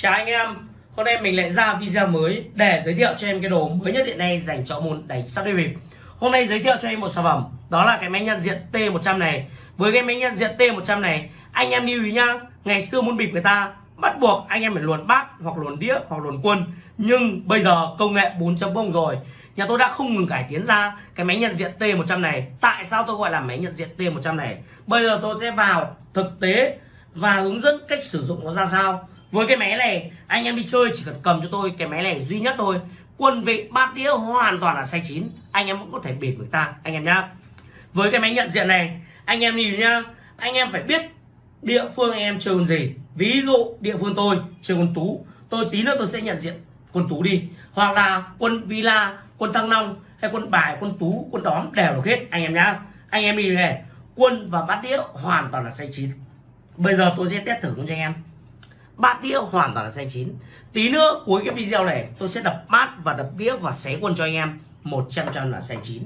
Chào anh em, hôm nay mình lại ra video mới để giới thiệu cho em cái đồ mới nhất hiện nay dành cho môn đánh sắp đi bịp. Hôm nay giới thiệu cho em một sản phẩm, đó là cái máy nhận diện T100 này. Với cái máy nhận diện T100 này, anh em lưu ý nhá, ngày xưa môn bịp người ta bắt buộc anh em phải luồn bát hoặc luồn đĩa hoặc luồn quân. Nhưng bây giờ công nghệ 4.0 rồi, nhà tôi đã không ngừng cải tiến ra cái máy nhận diện T100 này. Tại sao tôi gọi là máy nhận diện T100 này? Bây giờ tôi sẽ vào thực tế và hướng dẫn cách sử dụng nó ra sao với cái máy này, anh em đi chơi, chỉ cần cầm cho tôi cái máy này duy nhất thôi. Quân vị bát đĩa hoàn toàn là sai chín. Anh em cũng có thể bịp người ta, anh em nhá. Với cái máy nhận diện này, anh em nhìn nhá. Anh em phải biết địa phương anh em chơi con gì. Ví dụ địa phương tôi chơi con tú, tôi tí nữa tôi sẽ nhận diện quân tú đi. Hoặc là quân villa, quân thăng long, hay quân bài, quân tú, quân đóm đều được hết, anh em nhá. Anh em đi này, quân và bát đĩa hoàn toàn là sai chín. Bây giờ tôi sẽ test thử cho anh em bát đĩa hoàn toàn là xanh chín. Tí nữa, cuối cái video này, tôi sẽ đập bát và đập đĩa và xé quân cho anh em. 100 trăm là xanh chín.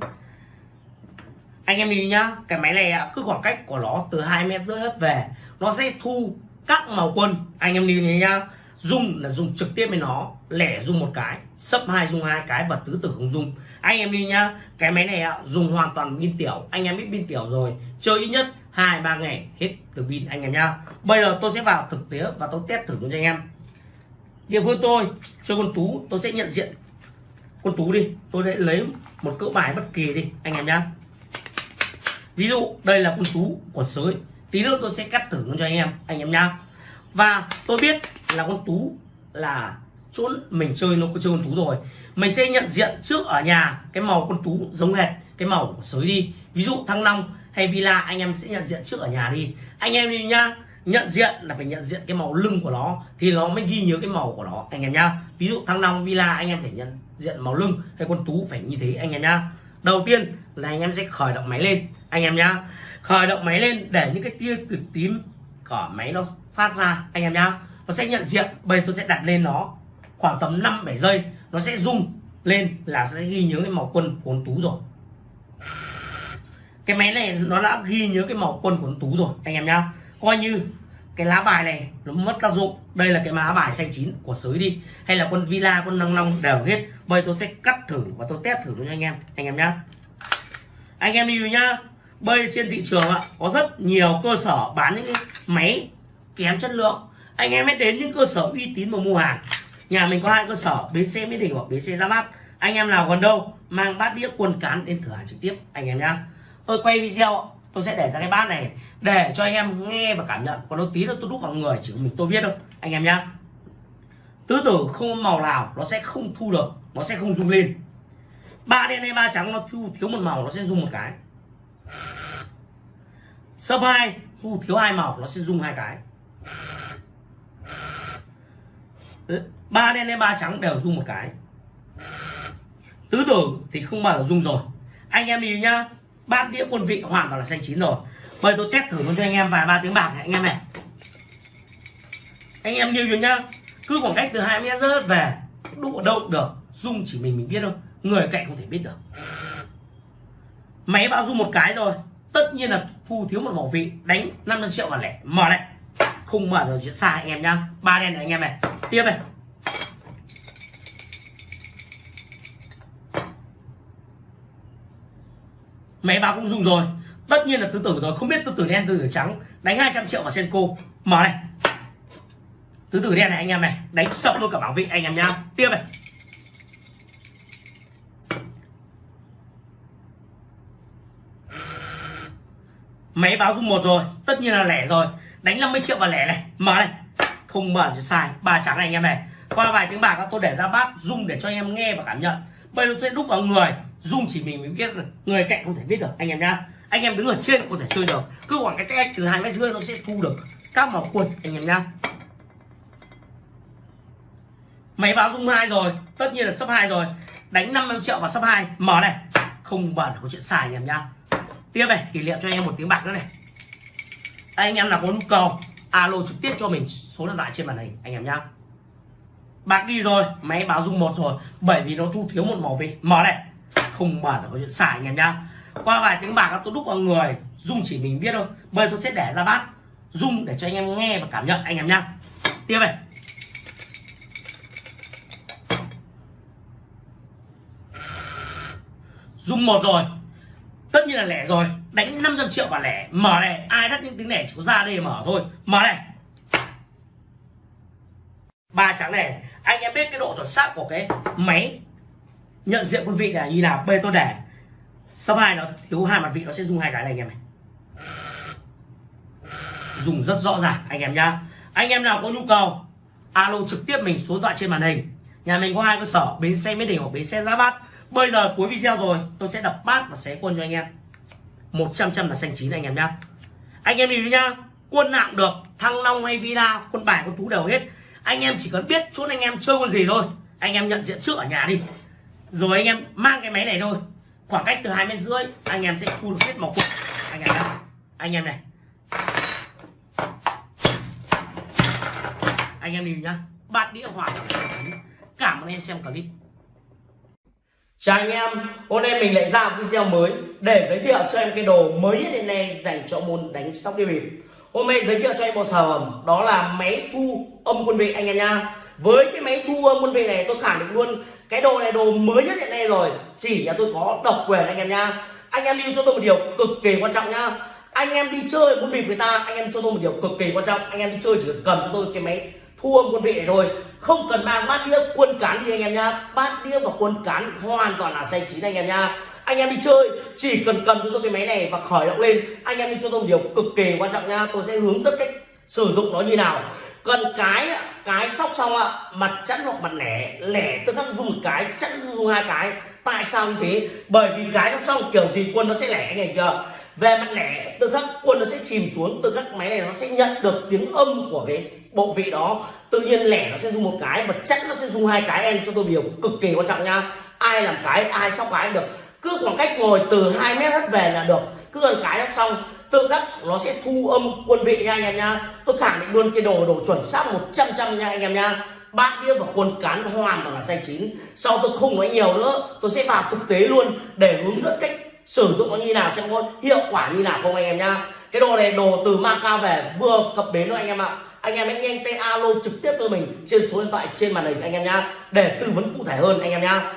Anh em nhìn nhá, cái máy này cứ khoảng cách của nó từ hai mét rưỡi hết về, nó sẽ thu các màu quân. Anh em nhìn nhá dùng là dùng trực tiếp với nó, lẻ dùng một cái, sấp hai dùng hai cái và tứ tử không dùng anh em đi nhá, cái máy này dùng hoàn toàn pin tiểu. Anh em biết pin tiểu rồi, chơi ít nhất hai, ba ngày, hết được pin anh em nhá. Bây giờ tôi sẽ vào thực tế và tôi test thử cho anh em. Địa phương tôi, cho con tú, tôi sẽ nhận diện. Con tú đi, tôi sẽ lấy một cỡ bài bất kỳ đi, anh em nhá. Ví dụ, đây là con tú của sới. Tí nữa tôi sẽ cắt thử cho anh em anh em nhá. Và tôi biết là con tú là chỗ mình chơi, nó có chơi con tú rồi. Mình sẽ nhận diện trước ở nhà cái màu con tú giống hệt cái màu của sới đi. Ví dụ thăng long hay villa, anh em sẽ nhận diện trước ở nhà đi. Anh em đi nhá. Nhận diện là phải nhận diện cái màu lưng của nó, thì nó mới ghi nhớ cái màu của nó, anh em nhá. Ví dụ thăng long villa, anh em phải nhận diện màu lưng hay con tú phải như thế, anh em nhá. Đầu tiên là anh em sẽ khởi động máy lên, anh em nhá. Khởi động máy lên để những cái tia cực tím của máy nó phát ra, anh em nhá. Nó sẽ nhận diện, bây giờ tôi sẽ đặt lên nó khoảng tầm 5 7 giây, nó sẽ rung lên là sẽ ghi nhớ cái màu quân của con tú rồi cái máy này nó đã ghi nhớ cái màu quân của con tú rồi, anh em nhá. Coi như cái lá bài này nó mất tác dụng. Đây là cái lá bài xanh chín của sới đi. Hay là quân villa, quân năng long đều hết. Bây tôi sẽ cắt thử và tôi test thử cho anh em anh em nhá. Anh em đi nhá. Bây trên thị trường ạ, có rất nhiều cơ sở bán những cái máy kém chất lượng. Anh em hãy đến những cơ sở uy tín mà mua hàng. Nhà mình có hai cơ sở, bến xe mỹ đình hoặc bến xe ra mắt. Anh em nào gần đâu, mang bát đĩa quần cán đến thử hàng trực tiếp, anh em nhá tôi quay video, tôi sẽ để ra cái bát này để cho anh em nghe và cảm nhận. Còn nó tí nữa tôi đúc vào người, chỉ mình tôi biết thôi. Anh em nhá. Tứ tử không màu nào nó sẽ không thu được, nó sẽ không rung lên. Ba đen hay ba trắng nó thu, thiếu một màu nó sẽ rung một cái. Sấp hai, thu, thiếu hai màu nó sẽ rung hai cái. Ba đen hay ba trắng đều rung một cái. Tứ tử thì không bao giờ rung rồi. Anh em đi nhá bát đĩa quân vị hoàn toàn là xanh chín rồi. Bây tôi test thử luôn cho anh em vài ba tiếng bạc này, anh em này. Anh em như nhá. Cứ khoảng cách từ hai mét rớt về đụng ở đâu được rung chỉ mình mình biết thôi. Người cạnh không thể biết được. Máy bao dung một cái rồi tất nhiên là thu thiếu một mỏ vị, đánh 500 triệu và lẻ. Mở này. Không mở rồi chuyện sai anh em nhá. Ba đen này anh em này. Tiếp này. Máy báo cũng dùng rồi. Tất nhiên là tứ tử rồi, không biết tứ tử đen, tứ tử trắng đánh 200 triệu vào senko. Mở này. Tứ tử đen này anh em này, đánh sập luôn cả bảo vệ anh em nhá. Tiếp này. Máy báo dung một rồi, tất nhiên là lẻ rồi. Đánh 50 triệu vào lẻ này. Mở này. Không mở thì sai, ba trắng này anh em này. Qua vài tiếng bạc, tôi để ra bát dung để cho anh em nghe và cảm nhận bây giờ tôi sẽ đúc vào người. Dung chỉ mình mới biết được. Người cạnh không thể biết được. Anh em nhá. Anh em đứng ở trên có thể chơi được. Cứ khoảng cái cách từ hai mét rưỡi nó sẽ thu được các màu quần, anh em nhá. Máy báo dung hai rồi. Tất nhiên là sấp hai rồi. Đánh 50 triệu vào sấp hai. Mở này. Không bao giờ có chuyện xài, anh em nhá. Tiếp này, kỷ niệm cho anh em một tiếng bạc nữa này. Anh em nào có nhu cầu, alo trực tiếp cho mình số điện thoại trên màn hình, anh em nhá bạc đi rồi, máy báo rung một rồi. Bởi vì nó thu thiếu một màu vị mở này. Không mở là có chuyện xài anh em nhá. Qua vài tiếng bạc, tôi đúc vào người. Dung chỉ mình biết thôi. Bây tôi sẽ để ra bát. Dung để cho anh em nghe và cảm nhận, anh em nhá. Tiếp này. Dung một rồi. Tất nhiên là lẻ rồi. Đánh 500 triệu và lẻ. Mở này. Ai đắt những tiếng lẻ chỉ có ra đây mở thôi. Mở này ba trắng này, anh em biết cái độ chuẩn xác của cái máy nhận diện quân vị là như nào, bê tôi để sau hai nó thiếu hai mặt vị, nó sẽ dùng hai cái này anh em này. Dùng rất rõ ràng, anh em nhá. Anh em nào có nhu cầu, alo trực tiếp mình số điện thoại trên màn hình. Nhà mình có hai cơ sở, bến xe mỹ đình hoặc bến xe giá bát. Bây giờ cuối video rồi, tôi sẽ đập bát và xé quân cho anh em. 100 trăm là xanh chín anh em nhá. Anh em nhìn nhá, quân nào được, thăng long hay villa, quân bài, quân tú đều hết anh em chỉ cần biết chốt anh em chơi con gì thôi. Anh em nhận diện trước ở nhà đi. Rồi anh em mang cái máy này thôi. Khoảng cách từ hai mét rưỡi anh em sẽ thu được hết màu cục. Anh em này. anh em này. Anh em nhìn nhá. Bát đĩa hoàn cảm ơn em xem clip. Chào anh em, hôm nay mình lại ra video mới để giới thiệu cho em cái đồ mới nhất hiện nay dành cho môn đánh sóc đi bịp. Hôm nay giới thiệu cho anh một sản phẩm đó là máy thu âm quân vị anh em nha. Với cái máy thu âm quân vị này tôi khẳng định luôn cái đồ này đồ mới nhất hiện nay rồi, chỉ là tôi có độc quyền anh em nha. Anh em lưu cho tôi một điều cực kỳ quan trọng nha. Anh em đi chơi quân bịp người ta, anh em cho tôi một điều cực kỳ quan trọng, anh em đi chơi chỉ cần cầm cho tôi cái máy thu âm quân vị này thôi không cần mang bát đĩa quân cán gì anh em nha. bát đĩa và quân cán hoàn toàn là xanh chín anh em nha anh em đi chơi, chỉ cần cầm cho tôi cái máy này và khởi động lên. Anh em đi cho tôi một điều cực kỳ quan trọng nha. Tôi sẽ hướng dẫn cách sử dụng nó như nào. Cần cái cái sóc xong ạ, mặt chắn hoặc mặt lẻ lẻ tôi đang dùng một cái chắn dùng hai cái. Tại sao như thế? Bởi vì cái sóc xong, kiểu gì quân nó sẽ lẻ này chưa về mặt lẻ từ các quân nó sẽ chìm xuống từ các máy này nó sẽ nhận được tiếng âm của cái bộ vị đó. Tự nhiên lẻ nó sẽ dùng một cái và chắc nó sẽ dùng hai cái. Em cho tôi điều cực kỳ quan trọng nha. Ai làm cái, ai sóc cái được cứ khoảng cách ngồi từ 2 mét hết về là được. Cứ gần cái xong. Tự khắc nó sẽ thu âm quân vị nha anh em nha. Tôi khẳng định luôn cái đồ đồ chuẩn xác 100 trăm nha anh em nha. Bát đĩa và quân cán hoàn toàn là xanh chín. Sau tôi không nói nhiều nữa, tôi sẽ vào thực tế luôn để hướng dẫn cách sử dụng nó như nào xem có hiệu quả như nào không anh em nhá cái đồ này đồ từ Macau về vừa cập bến thôi anh em ạ. Anh em hãy nhanh tay alo trực tiếp cho mình trên số điện thoại trên màn hình anh em nhá để tư vấn cụ thể hơn anh em nhá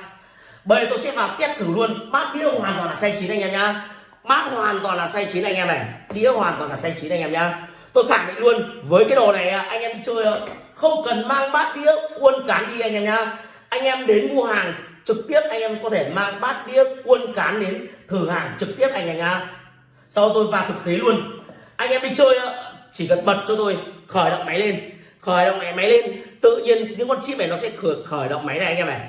bây giờ tôi sẽ vào test thử luôn. Bát đĩa hoàn toàn là xay chín anh em nhá. Bát hoàn toàn là xay chín anh em này. Đĩa hoàn toàn là xay chín anh em nhá. Tôi khẳng định luôn với cái đồ này à, anh em đi chơi à, không cần mang bát đĩa quân cán đi anh em nhá. Anh em đến mua hàng trực tiếp anh em có thể mang bát đĩa quân cán đến thử hàng trực tiếp anh em nhá. Sau tôi vào thực tế luôn. Anh em đi chơi à, chỉ cần bật cho tôi khởi động máy lên. Khởi động máy, máy lên. Tự nhiên những con chip này nó sẽ khởi, khởi động máy này anh em này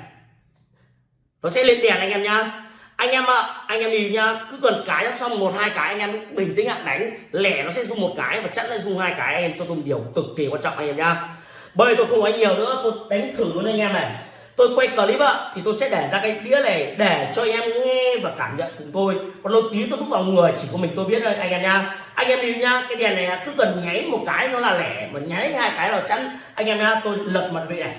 nó sẽ lên đèn anh em nhá. Anh em ạ, anh em nhìn nhá. Cứ cần cái xong một, hai cái anh em bình tĩnh ạ, đánh. Lẻ nó sẽ dùng một cái và chắc sẽ dùng hai cái anh em cho tôi một điều cực kỳ quan trọng anh em nhá. Bây tôi không nói nhiều nữa, tôi đánh thử luôn anh em này. Tôi quay clip ạ, thì tôi sẽ để ra cái đĩa này để cho em nghe và cảm nhận cùng tôi. Còn lâu tí tôi đúc vào người, chỉ có mình tôi biết thôi anh em nha anh em đi nhá, cái đèn này cứ cần nháy một cái nó là lẻ, mà nháy hai cái là chắn anh em nha tôi lật mật vị này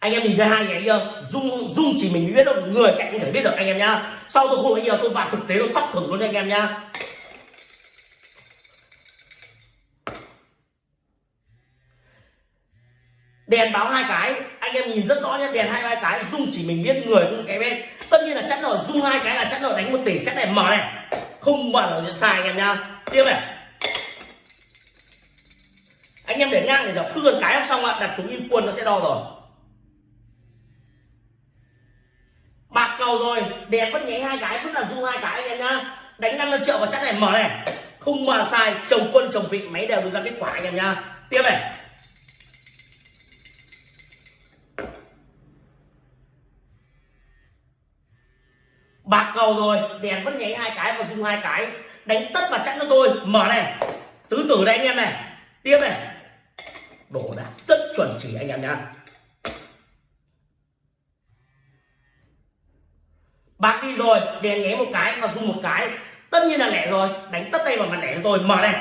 anh em nhìn thấy hai nháy chưa dung dung chỉ mình biết được người cạnh không thể biết được anh em nhá. Sau tôi không bây giờ tôi vào thực tế nó sắp thử luôn anh em nhá. Đèn báo hai cái, anh em nhìn rất rõ nhá. đèn hai hai cái, dung chỉ mình biết, người không cái bên. Tất nhiên là chắc rồi dung hai cái là chắc rồi đánh một tỷ, chắc này mở này. Không mở là sai anh em nhá. Tiếp này. Anh em để ngang để giờ cứ gần cái xong ạ, đặt xuống im quân nó sẽ đo rồi bạc cầu rồi. Đèn vẫn nháy hai cái vẫn là dung hai cái anh em nhá. Đánh 50 triệu và chắc này, mở này. Không mà sai, chồng quân, chồng vị, máy đều đưa ra kết quả anh em nhá. Tiếp này. Bạc cầu rồi đèn vẫn nháy hai cái và dùng hai cái. Đánh tất và chặn cho tôi, mở này. Tứ tử đây anh em này. Tiếp này. Đổ đạc rất chuẩn chỉ anh em nhá bạc đi rồi đèn nháy một cái và dùng một cái. Tất nhiên là lẻ rồi. Đánh tất tay vào mặt lẻ cho tôi. Mở này.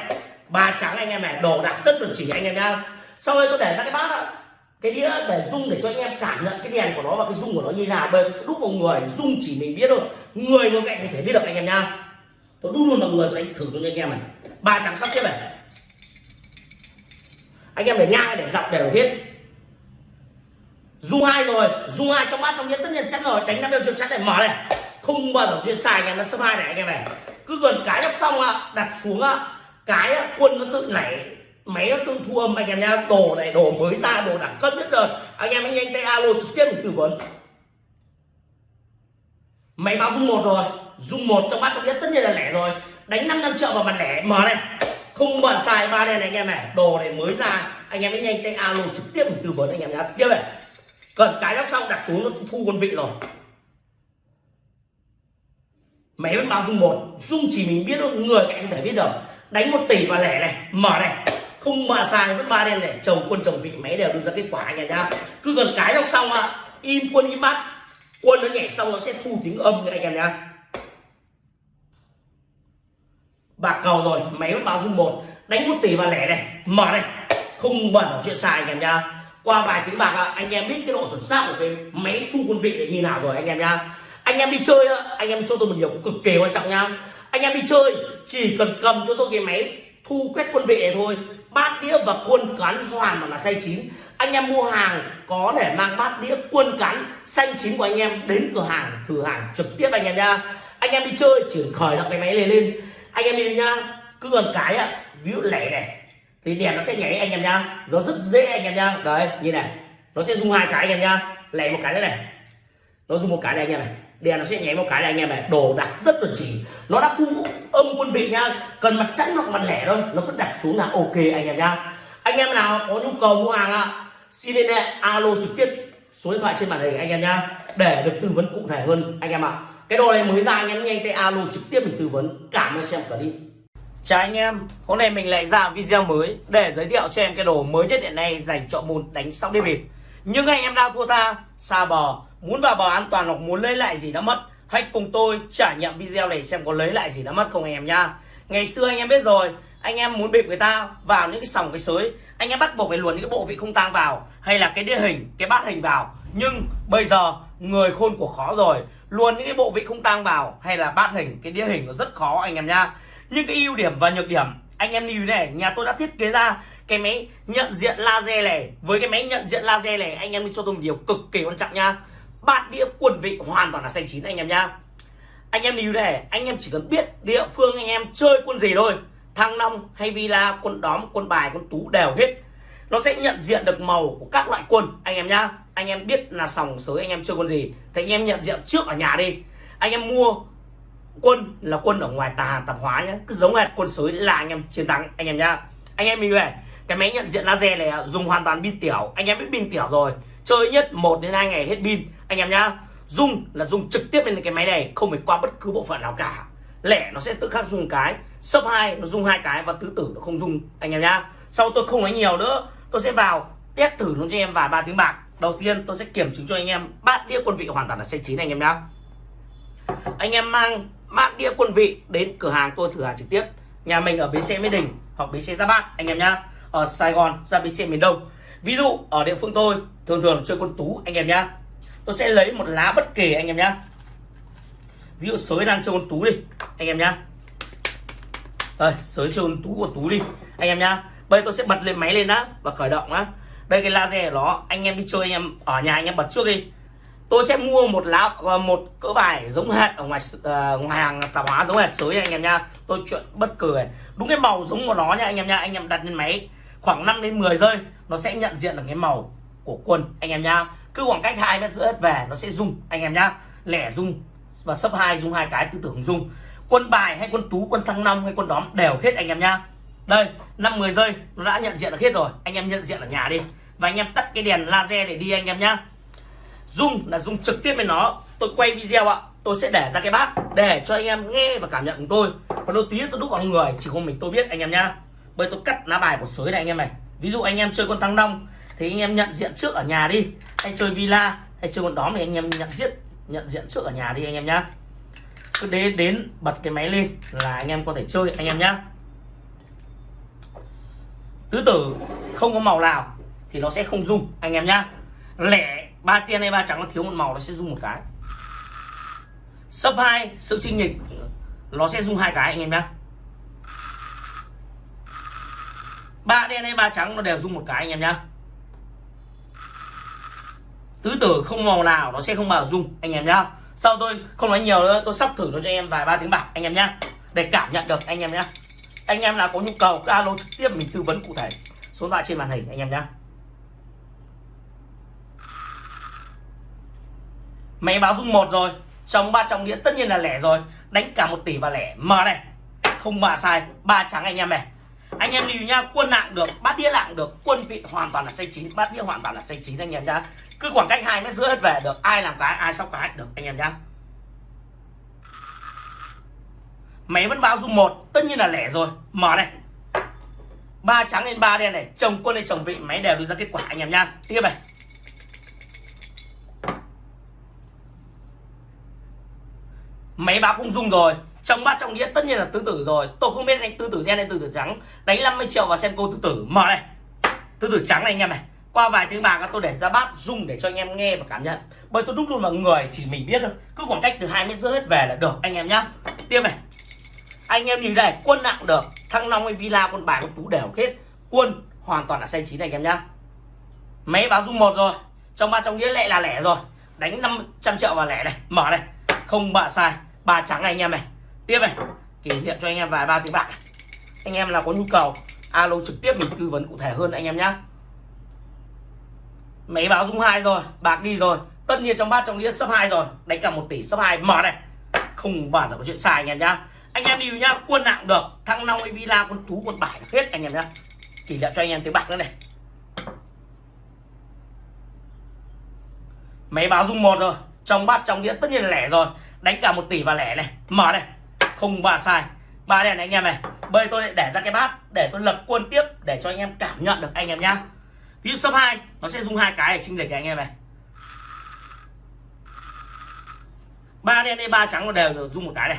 Ba trắng anh em này, đồ đạc rất chuẩn chỉ anh em nhá. Sau đây tôi để ra cái bát ạ. Cái đĩa để dung để cho anh em cảm nhận cái đèn của nó và cái dung của nó như nào. Bây giờ tôi sẽ đúc vào người dung chỉ mình biết thôi. Người ngồi cạnh thì thể biết được anh em nhá. Tôi đúc luôn vào người, tôi đánh thử cho anh em này. Ba trắng sắp tiếp này. Anh em để ngang để dọc đều hết. Dung hai rồi. Dung hai trong bát, trong nhẫn tất nhiên chắc rồi. Đánh năm triệu chắc này. Mở này không bao giờ chuyên xài anh em, nó sấp hai này anh em này. Cứ gần cái đắp xong đặt xuống cái quân nó tự nảy, máy nó tự thu âm anh em nha đồ này, đồ mới ra, đồ đẳng cấp nhất rồi. Anh em anh nhanh tay alo trực tiếp để tư vấn. Máy báo dung một rồi. Dung một trong bát trong nhất, tất nhiên là lẻ rồi. Đánh 5 năm triệu vào mặt lẻ, mở này. Không bận xài ba đen này anh em này. Đồ này mới ra, anh em mới nhanh tay alo trực tiếp để tư vấn anh em nhá. Tiếp này. Cần cái đắp xong, đặt xuống, nó thu quân vị rồi máy vẫn báo dung một. Dung chỉ mình biết thôi người cạnh không thể biết được. Đánh một tỷ và lẻ này mở này. Không mà sai vẫn ba đen này chồng quân chồng vị máy đều đưa ra kết quả anh em nhá. Cứ gần cái đọc xong ạ. Im quân im mắt, quân nó nhảy xong nó sẽ thu tiếng âm anh em nhá. Bạc cầu rồi máy vẫn báo dung một. Đánh một tỷ và lẻ này mở này. Không bẩn chuyện sai anh em nhá. Qua vài tiếng bạc anh em biết cái độ chuẩn xác của cái máy thu quân vị để như nào rồi anh em nhá anh em đi chơi anh em cho tôi một điều cực kỳ quan trọng nha. Anh em đi chơi, chỉ cần cầm cho tôi cái máy thu quét quân vị thôi. Bát đĩa và quân cán hoàn mà là say chín. Anh em mua hàng có thể mang bát đĩa, quân cán xanh chín của anh em đến cửa hàng, thử hàng trực tiếp anh em nha. Anh em đi chơi, chỉ khởi động cái máy này lên. Anh em đi nhá cứ gần cái ạ ví dụ lẻ này, thì đèn nó sẽ nhảy anh em nhá nó rất dễ anh em nhá đấy như này, nó sẽ dùng hai cái anh em nhá lẻ một cái nữa này, nó dùng một cái này anh em này đèn nó sẽ nháy một cái này anh em này đồ đặt rất chuẩn chỉ. Nó đã thu âm quân vị nha. Cần mặt chẵn hoặc mặt lẻ thôi nó cứ đặt xuống là ok anh em nha anh em nào có nhu cầu mua hàng ạ xin liên hệ alo trực tiếp số điện thoại trên màn hình anh em nha để được tư vấn cụ thể hơn anh em ạ. Cái đồ này mới ra anh em nhanh tay alo trực tiếp mình tư vấn cảm ơn xem clip. Chào anh em, hôm nay mình lại ra video mới để giới thiệu cho em cái đồ mới nhất hiện nay dành cho môn đánh sóc đĩa bịp. Nhưng anh em đang thua tha, xa bò muốn vào bờ an toàn hoặc muốn lấy lại gì đã mất, hãy cùng tôi trải nghiệm video này xem có lấy lại gì đã mất không anh em nha. Ngày xưa anh em biết rồi, anh em muốn bịp người ta vào những cái sòng cái sới, anh em bắt buộc phải luồn những cái bộ vị không tang vào, hay là cái đĩa hình, cái bát hình vào. Nhưng bây giờ người khôn của khó rồi, luồn những cái bộ vị không tang vào hay là bát hình, cái đĩa hình nó rất khó anh em nha. Nhưng cái ưu điểm và nhược điểm, anh em lưu này, nhà tôi đã thiết kế ra cái máy nhận diện laser này. Với cái máy nhận diện laser này, anh em đi cho tôi một điều cực kỳ quan trọng nha bát đĩa quần vị hoàn toàn là xanh chín anh em nhá. Anh em lưu này anh em chỉ cần biết địa phương anh em chơi quân gì thôi. Thăng long hay villa, quân đóm, quân bài, quân tú đều hết. Nó sẽ nhận diện được màu của các loại quân, anh em nhá. Anh em biết là sòng sới anh em chơi quân gì, thì anh em nhận diện trước ở nhà đi. Anh em mua quân là quân ở ngoài tà hàng tạp hóa nhé cứ giống hệt quân sới là anh em chiến thắng, anh em nhá. Anh em lưu này cái máy nhận diện laser này à, dùng hoàn toàn pin tiểu. Anh em biết pin tiểu rồi chơi nhất 1 đến 2 ngày hết pin. Anh em nhá dùng là dùng trực tiếp lên cái máy này, không phải qua bất cứ bộ phận nào cả. Lẻ nó sẽ tự khắc dùng cái sấp hai nó dùng hai cái và tứ tử nó không dùng anh em nhá, sau tôi không nói nhiều nữa, tôi sẽ vào test thử luôn cho em vài ba tiếng bạc. Đầu tiên tôi sẽ kiểm chứng cho anh em, bát đĩa quân vị hoàn toàn là xanh chín anh em nhá. Anh em mang bát đĩa quân vị đến cửa hàng tôi thử hàng trực tiếp. Nhà mình ở bến xe mỹ đình hoặc bến xe gia bát, anh em nhá. Ở sài gòn ra bến xe miền đông ví dụ ở địa phương tôi thường thường chơi con tú anh em nhá. Tôi sẽ lấy một lá bất kỳ anh em nhá. Ví dụ sới đang chơi con tú đi anh em nhá. Đây sới chơi con tú của tú đi anh em nhá. Bây giờ tôi sẽ bật lên máy lên đã và khởi động đã. Đây cái laser của nó anh em đi chơi anh em ở nhà anh em bật trước đi. Tôi sẽ mua một lá ờ, một cỡ bài giống hệt ở ngoài uh, ngoài hàng tạp hóa giống hệt sới anh em nhá. Tôi chuyện bất cười đúng cái màu giống của nó nha anh em nhá. Anh em đặt lên máy khoảng 5 đến 10 giây, nó sẽ nhận diện được cái màu của quân anh em nhá. Cứ khoảng cách hai mét giữa hết về, nó sẽ rung anh em nhá. Lẻ rung và sấp hai rung hai cái, tư tưởng rung quân bài hay quân tú, quân thăng long hay quân đóm đều hết, anh em nhá. Đây, năm mười giây, nó đã nhận diện được hết rồi. Anh em nhận diện ở nhà đi. Và anh em tắt cái đèn laser để đi, anh em nhá. Rung là rung trực tiếp với nó. Tôi quay video ạ, tôi sẽ để ra cái bát để cho anh em nghe và cảm nhận của tôi. Còn đôi tí tôi đúc vào người, chỉ có mình tôi biết, anh em nhá bây tôi cắt lá bài của sới này anh em này. Ví dụ anh em chơi con thăng long, thì anh em nhận diện trước ở nhà đi. Hay chơi villa, hay chơi con đóm thì anh em nhận diện nhận diện trước ở nhà đi anh em nhá. Cứ đến đến bật cái máy lên là anh em có thể chơi, anh em nhá. Tứ tử không có màu nào thì nó sẽ không rung, anh em nhá. Lẻ ba tiên hay ba trắng nó thiếu một màu nó sẽ rung một cái. Sấp hai, sự trinh nghịch nó sẽ rung hai cái, anh em nhá. Ba đen hay ba trắng nó đều dùng một cái anh em nhá. Tứ tử không màu nào nó sẽ không bao dung anh em nhá. Sau tôi không nói nhiều nữa, tôi sắp thử nó cho anh em vài ba tiếng bạc, anh em nhá. Để cảm nhận được, anh em nhá. Anh em nào có nhu cầu, cứ alo trực tiếp mình tư vấn cụ thể. Số điện thoại trên màn hình, anh em nhá. Máy báo dung một rồi, trong ba trong đĩa tất nhiên là lẻ rồi. Đánh cả một tỷ và lẻ. Mở này, không mà sai, ba trắng anh em này anh em lưu nhá quân nặng được, bát đĩa nặng được, quân vị hoàn toàn là xây chín, bát đĩa hoàn toàn là xây chín anh em nhá. Cứ khoảng cách hai mét rưỡi hết về được, ai làm cái, ai sóc cái được anh em nhá. Máy vẫn báo dung một, tất nhiên là lẻ rồi. Mở này. Ba trắng lên ba đen này, chồng quân lên chồng vị, máy đều đưa ra kết quả anh em nhá. Tiếp này. Máy báo không dung rồi trong bát trong đĩa tất nhiên là tứ tử rồi. Tôi không biết anh tứ tử đen hay tứ tử trắng. Đánh 50 triệu vào senko tứ tử. Mở này. Tứ tử trắng này anh em này. Qua vài tiếng bạc, tôi để ra bát dùng để cho anh em nghe và cảm nhận. Bởi tôi đúc luôn vào người, chỉ mình biết thôi. Cứ khoảng cách từ hai mét rưỡi hết về là được, anh em nhá. Tiếp này. Anh em nhìn đây, quân nặng được. Thăng long hay villa con bài con tú đều hết. Quân hoàn toàn là xanh chín này anh em nhá. Máy báo dung một rồi. Trong ba trong đĩa lệ là lẻ rồi. Đánh 500 triệu vào lẻ này. Mở này. Không bạ sai. Ba trắng này anh em này tiếp này, kỷ niệm cho anh em vài ba tiếng bạc anh em nào có nhu cầu, alo trực tiếp mình tư vấn cụ thể hơn anh em nhé máy báo rung hai rồi, bạc đi rồi, tất nhiên trong bát trong đĩa sấp hai rồi, đánh cả một tỷ sấp hai, mở này. Không bao giờ có chuyện sai anh em nhá. Anh em đi nhá, quân nặng được, thăng long villa, quân tú, quân bài hết anh em nhá. Kỷ niệm cho anh em tiếng bạc nữa này. Máy báo rung một rồi, trong bát trong đĩa tất nhiên là lẻ rồi, đánh cả một tỷ và lẻ này, mở này không ba sai. Ba đèn này anh em này, bây tôi lại để ra cái bát để tôi lập quân tiếp để cho anh em cảm nhận được anh em nhá. Ví dụ số hai, nó sẽ dùng hai cái để chinh lệch anh em này. Ba đen đây ba trắng nó đều dùng một cái này.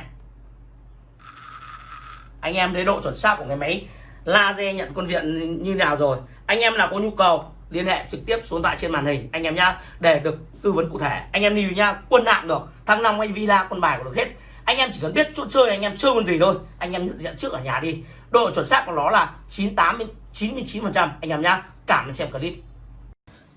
Anh em thấy độ chuẩn xác của cái máy laser nhận quân viện như nào rồi. Anh em nào có nhu cầu, liên hệ trực tiếp xuống tại trên màn hình anh em nhá, để được tư vấn cụ thể. Anh em lưu nhá, quân nặng được thăng long anh villa quân bài của được hết anh em chỉ cần biết chỗ chơi anh em chơi con gì thôi. Anh em nhận diện trước ở nhà đi. Độ chuẩn xác của nó là 98 99 phần trăm. Anh em nhá cảm ơn xem clip.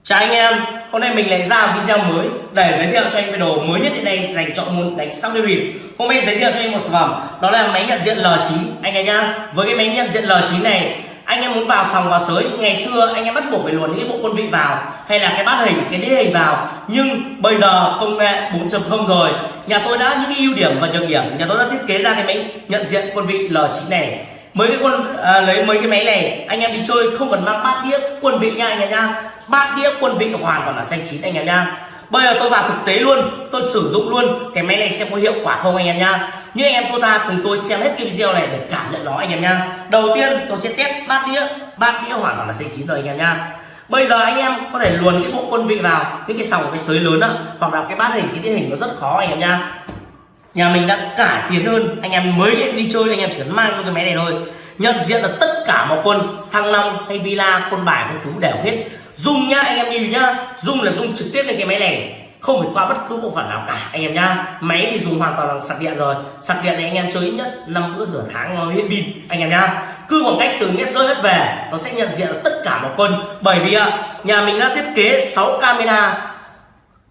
Chào anh em, hôm nay mình lại ra video mới để giới thiệu cho anh cái đồ mới nhất hiện nay dành cho môn đánh sóc đi Hôm nay giới thiệu cho anh một sản phẩm đó là máy nhận diện L9 anh em nhá. Với cái máy nhận diện L9 này anh em muốn vào sòng vào sới ngày xưa anh em bắt buộc phải luồn những cái bộ quân vị vào hay là cái bát hình cái đĩa hình vào. Nhưng bây giờ công nghệ 4.0 rồi. Nhà tôi đã những cái ưu điểm và nhược điểm. Nhà tôi đã thiết kế ra cái máy nhận diện quân vị L9 này. Mấy cái quân à, lấy mấy cái máy này anh em đi chơi không cần mang bát đĩa quân vị nha anh em nha. Bát đĩa quân vị hoàn toàn là xanh chín anh em nha. Bây giờ tôi vào thực tế luôn tôi sử dụng luôn cái máy này xem có hiệu quả không anh em nha như anh em, cô ta cùng tôi xem hết cái video này để cảm nhận nó, anh em nha đầu tiên, tôi sẽ test bát đĩa. Bát đĩa hoàn toàn là xanh chín rồi, anh em nha bây giờ anh em có thể luồn cái bộ quân vị vào, những cái sòng, cái sới lớn đó hoặc là cái bát hình, cái đĩa hình nó rất khó, anh em nha nhà mình đã cải tiến hơn, anh em mới đi chơi, anh em chỉ cần mang cho cái máy này thôi. Nhận diện là tất cả mọi quân, thăng long hay villa, quân bài, quân tú đều hết. Dùng nhá, anh em nhìn nhá. Dùng là dùng trực tiếp lên cái máy này không phải qua bất cứ bộ phận nào cả. Anh em nhá, máy thì dùng hoàn toàn là sạc điện rồi. Sạc điện này anh em chơi ít nhất năm bữa rửa tháng nó hết pin. Anh em nhá, cứ khoảng cách từ mét rơi hết về, nó sẽ nhận diện tất cả mọi quân. Bởi vì nhà mình đã thiết kế 6 camera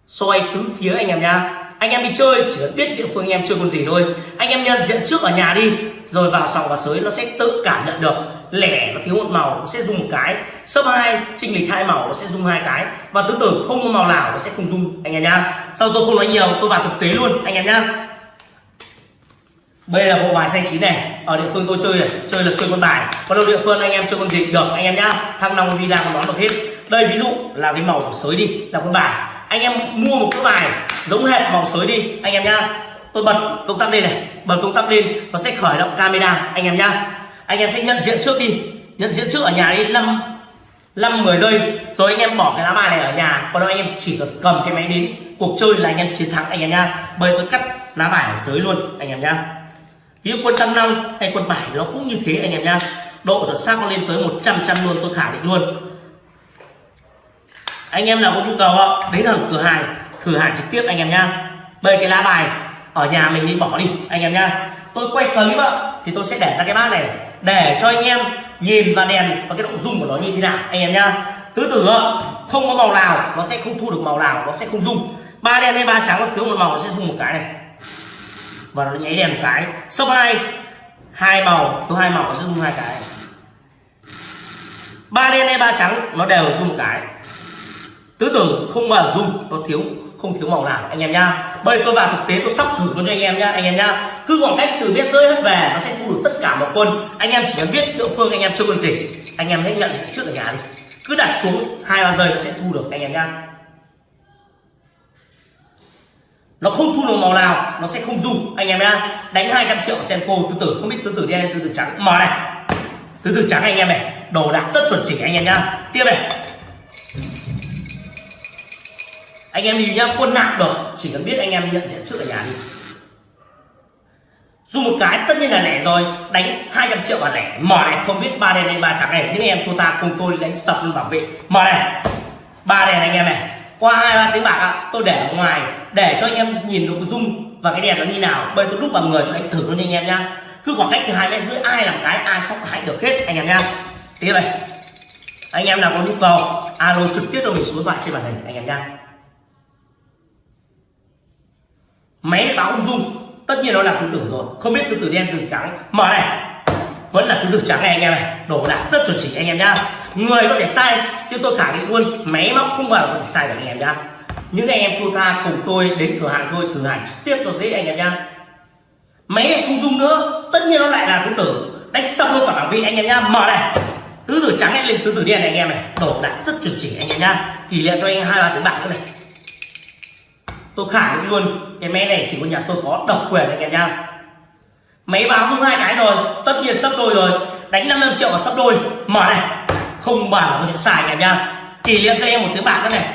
xoay tứ phía anh em nhá. Anh em đi chơi, chỉ cần biết địa phương anh em chơi con gì thôi. Anh em nhận diện trước ở nhà đi, rồi vào sòng và sới, nó sẽ tự cảm nhận được lẻ nó thiếu một màu nó sẽ dùng một cái. Sấp hai trinh lịch hai màu nó sẽ dùng hai cái. Và tứ tự, không có màu nào nó sẽ không dùng, anh em nhá. Sau tôi không nói nhiều, tôi vào thực tế luôn, anh em nhá. Đây là bộ bài xanh chín này. Ở địa phương tôi chơi này chơi là chơi con bài. Còn đâu địa phương anh em chơi con gì được, anh em nhá. Thăng long villa còn đón được hết. Đây ví dụ là cái màu của sới đi, là con bài. Anh em mua một cái bài giống hệ màu sới đi, anh em nhá. Tôi bật công tắc lên này, bật công tắc lên, nó sẽ khởi động camera, anh em nhá anh em sẽ nhận diện trước đi. Nhận diện trước ở nhà đi. Năm năm, mười giây. Rồi anh em bỏ cái lá bài này ở nhà. Còn đâu anh em chỉ cần cầm cái máy đến. Cuộc chơi là anh em chiến thắng, anh em nha bởi tôi cắt lá bài ở dưới luôn, anh em nha ví dụ quân trăm năm hay quân bảy nó cũng như thế, anh em nha độ chuẩn xác nó lên tới 100 trăm luôn, tôi khẳng định luôn. Anh em nào có nhu cầu đến ở cửa hàng, thử hàng trực tiếp, anh em nha bây cái lá bài ở nhà mình đi bỏ đi, anh em nha tôi quay clip ạ, thì tôi sẽ để ra cái bát này. Để cho anh em nhìn và đèn và cái độ dung của nó như thế nào, anh em nhá. Tứ tử không có màu nào nó sẽ không thu được màu nào, nó sẽ không dung ba đen hay ba trắng nó thiếu một màu, nó sẽ dùng một cái này. Và nó nháy đèn một cái. Số hai hai màu, thiếu hai màu nó sẽ dùng hai cái. Ba đen hay ba trắng nó đều dùng một cái. Tứ tử không bao dung dùng nó thiếu không thiếu màu nào, anh em nhá. Bây giờ tôi vào thực tế, tôi sắp thử luôn cho anh em nhá, anh em nhá. Cứ khoảng cách từ biết rơi hết về, nó sẽ thu được tất cả mọi quân. Anh em chỉ cần biết địa phương anh em chơi quân gì, anh em hãy nhận trước ở nhà đi. Cứ đặt xuống hai, ba giây nó sẽ thu được, anh em nhá. Nó không thu được màu nào, nó sẽ không dùng anh em nhá. Đánh 200 triệu senko tứ tử không biết tứ tử đen tứ tử trắng. Mở này. Tứ tử trắng, anh em này. Đồ đạc rất chuẩn chỉnh, anh em nhá. Tiếp này. Anh em đi nhá, quân nặng được, chỉ cần biết anh em nhận diện trước ở nhà đi. Dù một cái, tất nhiên là lẻ rồi, đánh 200 triệu vào lẻ. Mở này không biết ba đèn hay ba trắng này. Những em thua ta cùng tôi đánh sập luôn bảo vệ. Mở này, ba đèn anh em này. Qua hai, ba tiếng bạc ạ, tôi để ở ngoài, để cho anh em nhìn được dung và cái đèn nó như nào. Bây tôi đúc vào người, tôi đánh thử luôn anh em nhá. Cứ khoảng cách từ hai mét rưỡi, ai làm cái, ai sắp hãy được hết, anh em nhá. Tiếp này. Anh em nào có nhu cầu, alo trực tiếp cho mình số thoại trên màn hình, anh em nhá. Máy lại báo không dung tất nhiên nó là tứ tử rồi. Không biết tứ tử đen tứ trắng. Mở này. Vẫn là tứ tử trắng này, anh em này. Đổ đạt rất chuẩn chỉ, anh em nhá. Người có thể sai chứ tôi khẳng định luôn máy móc không bao giờ có thể sai được, anh em nhá. Những anh em thua tha cùng tôi đến cửa hàng tôi, thử hàng trực tiếp cho dễ, anh em nhá. Máy này không dung nữa. Tất nhiên nó lại là tứ tử đánh xong luôn cả bảng vị anh em nhá. Mở này. Tứ tử trắng lên tứ tử đen này, anh em này. Đổ đạt rất chuẩn chỉ, anh em nhá. Kỷ niệm cho anh hai ba tiếng bạc nữa này tôi khẳng định luôn, cái máy này chỉ có nhà tôi có độc quyền anh em nha máy báo không hai cái rồi, tất nhiên sắp đôi rồi. Đánh 55 triệu và sắp đôi. Mở này, không bảo có chuyện xài anh em nha kỷ niệm cho em một tiếng bạc nữa này.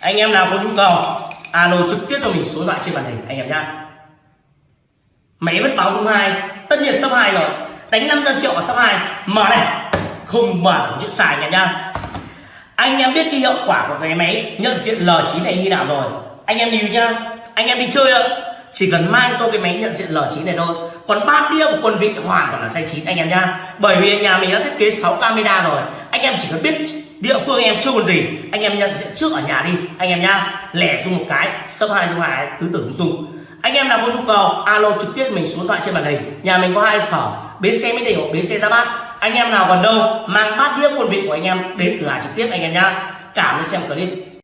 Anh em nào có nhu cầu, alo trực tiếp cho mình số điện thoại trên màn hình, anh em nhá. Máy vẫn báo không hai, tất nhiên sắp hai rồi. Đánh 500 triệu và sắp hai. Mở này, không bảo có chuyện xài anh em nhá anh em biết cái hiệu quả của cái máy nhận diện L9 này như nào rồi. Anh em nhìn nhá. Anh em đi chơi ạ. Chỉ cần mang tôi cái máy nhận diện L9 này thôi. Còn ba đĩa của quân vị hoàn toàn là xanh chín, anh em nhá. Bởi vì nhà mình đã thiết kế 6 camera rồi. Anh em chỉ cần biết địa phương anh em chưa còn gì, anh em nhận diện trước ở nhà đi, anh em nhá. Lẻ dùng một cái, sấp hai dùng hai, tứ tưởng dùng. Anh em nào có nhu cầu, alo trực tiếp mình xuống điện thoại trên màn hình. Nhà mình có hai sở, bến xe mới đình hoặc bến xe ra bát anh em nào còn đâu, mang bát đĩa quân vị của anh em đến cửa hàng trực tiếp anh em nhá. Cảm ơn xem clip.